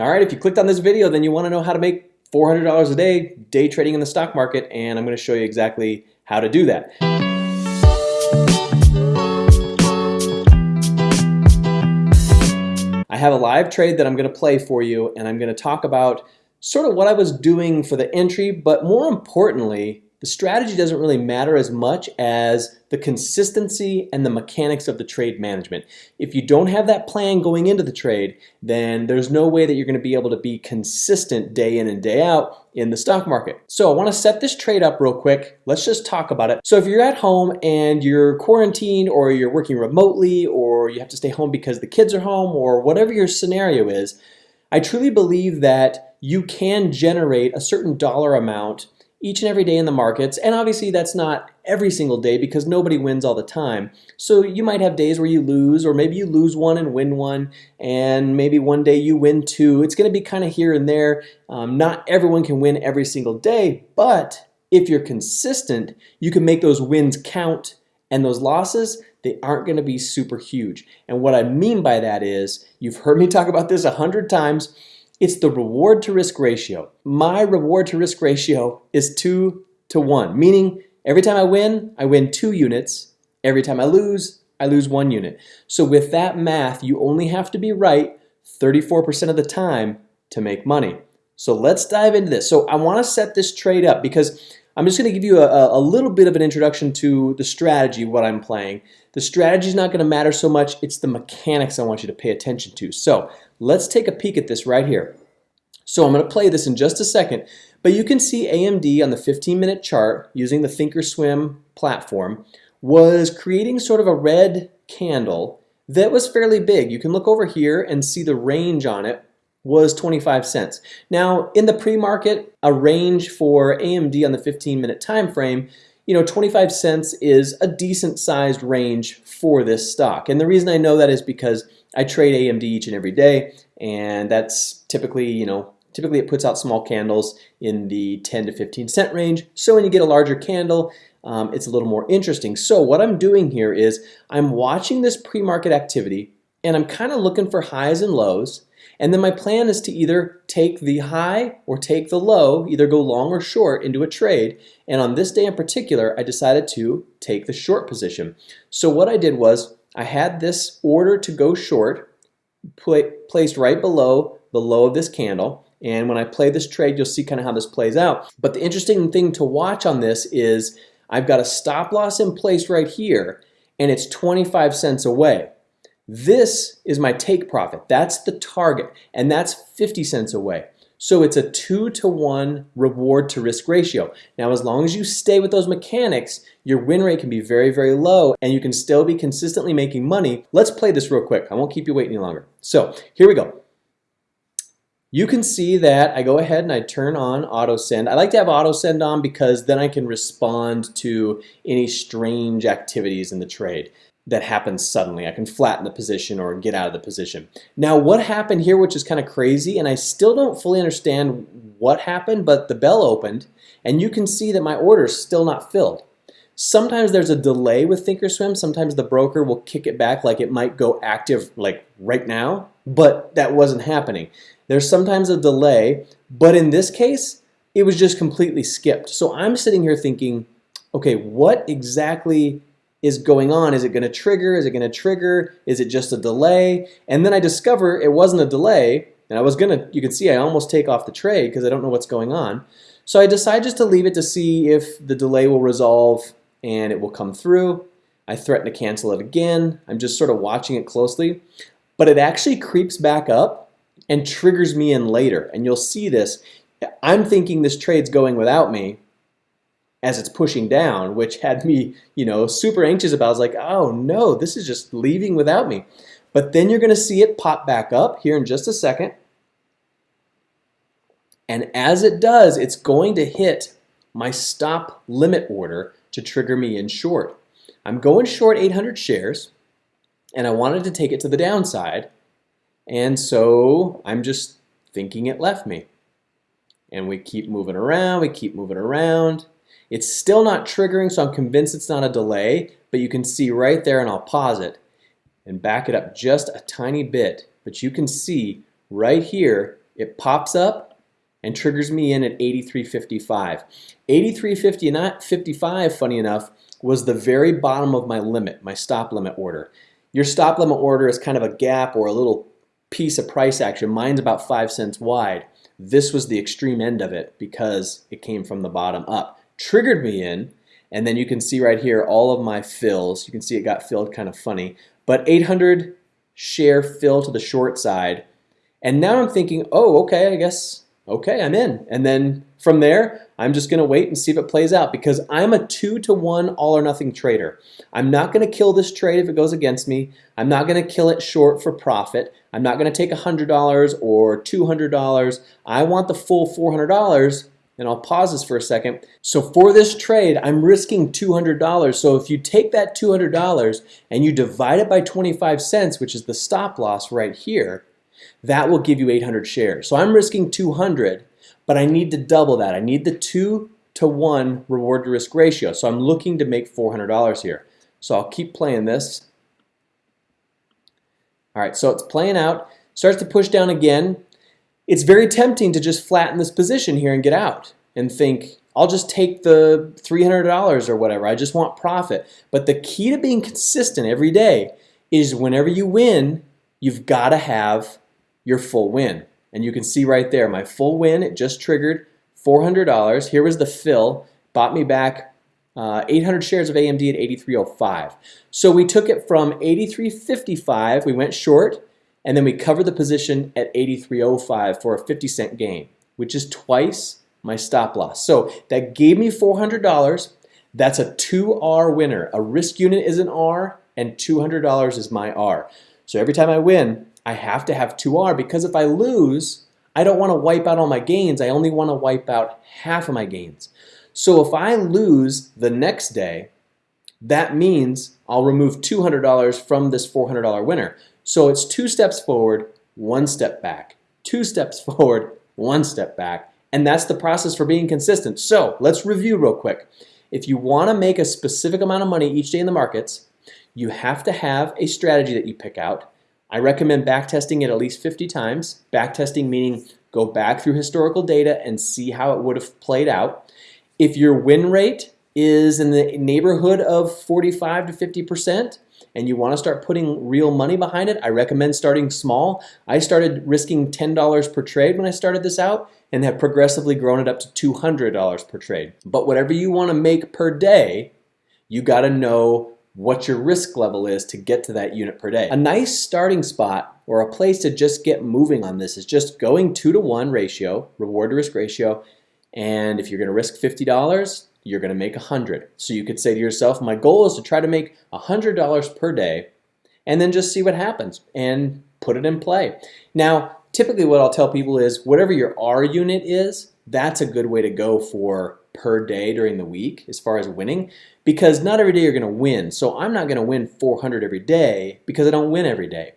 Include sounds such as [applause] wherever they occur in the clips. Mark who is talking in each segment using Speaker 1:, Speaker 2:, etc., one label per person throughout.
Speaker 1: All right, if you clicked on this video, then you want to know how to make $400 a day day trading in the stock market, and I'm going to show you exactly how to do that. I have a live trade that I'm going to play for you, and I'm going to talk about sort of what I was doing for the entry, but more importantly, the strategy doesn't really matter as much as the consistency and the mechanics of the trade management. If you don't have that plan going into the trade, then there's no way that you're going to be able to be consistent day in and day out in the stock market. So I want to set this trade up real quick. Let's just talk about it. So if you're at home and you're quarantined or you're working remotely or you have to stay home because the kids are home or whatever your scenario is, I truly believe that you can generate a certain dollar amount each and every day in the markets. And obviously that's not every single day because nobody wins all the time. So you might have days where you lose or maybe you lose one and win one and maybe one day you win two. It's going to be kind of here and there. Um, not everyone can win every single day, but if you're consistent, you can make those wins count and those losses, they aren't going to be super huge. And what I mean by that is, you've heard me talk about this a hundred times, it's the reward to risk ratio. My reward to risk ratio is two to one, meaning every time I win, I win two units. Every time I lose, I lose one unit. So with that math, you only have to be right 34% of the time to make money. So let's dive into this. So I want to set this trade up because I'm just going to give you a, a, little bit of an introduction to the strategy, what I'm playing. The strategy is not going to matter so much. It's the mechanics I want you to pay attention to. So let's take a peek at this right here. So I'm going to play this in just a second, but you can see AMD on the 15 minute chart using the Thinkorswim platform was creating sort of a red candle that was fairly big. You can look over here and see the range on it was 25 cents. Now in the pre-market, a range for AMD on the 15 minute time frame you know, 25 cents is a decent sized range for this stock. And the reason I know that is because I trade AMD each and every day, and that's typically, you know, typically it puts out small candles in the 10 to 15 cent range. So when you get a larger candle, um, it's a little more interesting. So what I'm doing here is I'm watching this pre-market activity and I'm kind of looking for highs and lows and then my plan is to either take the high or take the low, either go long or short into a trade. And on this day in particular, I decided to take the short position. So what I did was I had this order to go short placed right below the low of this candle. And when I play this trade, you'll see kind of how this plays out. But the interesting thing to watch on this is I've got a stop loss in place right here, and it's 25 cents away. This is my take profit. That's the target, and that's 50 cents away. So it's a two to one reward to risk ratio. Now, as long as you stay with those mechanics, your win rate can be very, very low and you can still be consistently making money. Let's play this real quick. I won't keep you waiting any longer. So here we go. You can see that I go ahead and I turn on auto send. I like to have auto send on because then I can respond to any strange activities in the trade that happens suddenly. I can flatten the position or get out of the position. Now what happened here, which is kind of crazy, and I still don't fully understand what happened, but the bell opened and you can see that my order is still not filled. Sometimes there's a delay with Thinkorswim. Sometimes the broker will kick it back like it might go active like right now, but that wasn't happening. There's sometimes a delay, but in this case, it was just completely skipped. So I'm sitting here thinking, okay, what exactly is going on. Is it going to trigger? Is it going to trigger? Is it just a delay? And then I discover it wasn't a delay, and I was going to, you can see I almost take off the trade because I don't know what's going on. So I decide just to leave it to see if the delay will resolve and it will come through. I threaten to cancel it again. I'm just sort of watching it closely. But it actually creeps back up and triggers me in later. And you'll see this. I'm thinking this trade's going without me, as it's pushing down, which had me, you know, super anxious about. I was like, oh no, this is just leaving without me. But then you're gonna see it pop back up here in just a second. And as it does, it's going to hit my stop limit order to trigger me in short. I'm going short 800 shares and I wanted to take it to the downside. And so I'm just thinking it left me. And we keep moving around, we keep moving around. It's still not triggering, so I'm convinced it's not a delay, but you can see right there, and I'll pause it and back it up just a tiny bit. But you can see right here, it pops up and triggers me in at 83.55. 83.55, funny enough, was the very bottom of my limit, my stop limit order. Your stop limit order is kind of a gap or a little piece of price action. Mine's about five cents wide. This was the extreme end of it because it came from the bottom up. Triggered me in, and then you can see right here all of my fills. You can see it got filled kind of funny, but 800 share fill to the short side. And now I'm thinking, oh, okay, I guess, okay, I'm in. And then from there, I'm just gonna wait and see if it plays out because I'm a two to one all or nothing trader. I'm not gonna kill this trade if it goes against me. I'm not gonna kill it short for profit. I'm not gonna take $100 or $200. I want the full $400 and I'll pause this for a second. So for this trade, I'm risking $200. So if you take that $200 and you divide it by 25 cents, which is the stop loss right here, that will give you 800 shares. So I'm risking 200, but I need to double that. I need the two to one reward to risk ratio. So I'm looking to make $400 here. So I'll keep playing this. All right, so it's playing out, starts to push down again. It's very tempting to just flatten this position here and get out and think, I'll just take the $300 or whatever. I just want profit. But the key to being consistent every day is whenever you win, you've got to have your full win. And you can see right there, my full win, it just triggered $400. Here was the fill, bought me back uh, 800 shares of AMD at 83.05. So we took it from 83.55, we went short, and then we cover the position at 83.05 for a 50 cent gain, which is twice my stop loss. So that gave me $400. That's a 2R winner. A risk unit is an R, and $200 is my R. So every time I win, I have to have 2R because if I lose, I don't want to wipe out all my gains. I only want to wipe out half of my gains. So if I lose the next day, that means I'll remove $200 from this $400 winner. So it's two steps forward, one step back, two steps [laughs] forward, one step back, and that's the process for being consistent. So let's review real quick. If you want to make a specific amount of money each day in the markets, you have to have a strategy that you pick out I recommend backtesting it at least 50 times. Backtesting meaning go back through historical data and see how it would have played out. If your win rate is in the neighborhood of 45 to 50%, and you want to start putting real money behind it, I recommend starting small. I started risking $10 per trade when I started this out and have progressively grown it up to $200 per trade. But whatever you want to make per day, you got to know what your risk level is to get to that unit per day. A nice starting spot or a place to just get moving on this is just going two to one ratio, reward to risk ratio, and if you're gonna risk $50, you're gonna make a 100. So you could say to yourself, my goal is to try to make a $100 per day and then just see what happens and put it in play. Now, typically what I'll tell people is whatever your R unit is, that's a good way to go for per day during the week as far as winning because not every day you're going to win. So I'm not going to win 400 every day because I don't win every day.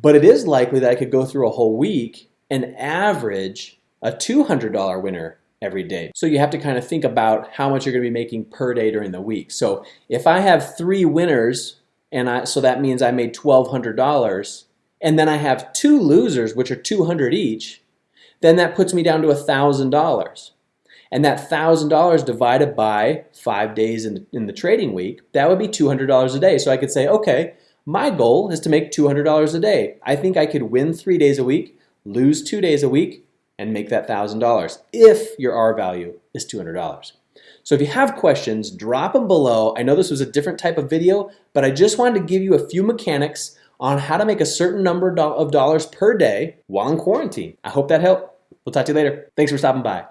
Speaker 1: But it is likely that I could go through a whole week and average a $200 winner every day. So you have to kind of think about how much you're going to be making per day during the week. So if I have three winners and I, so that means I made $1,200 and then I have two losers, which are 200 each, then that puts me down to $1,000. And that $1,000 divided by five days in, in the trading week, that would be $200 a day. So I could say, okay, my goal is to make $200 a day. I think I could win three days a week, lose two days a week, and make that $1,000 if your R value is $200. So if you have questions, drop them below. I know this was a different type of video, but I just wanted to give you a few mechanics on how to make a certain number of dollars per day while in quarantine. I hope that helped. We'll talk to you later. Thanks for stopping by.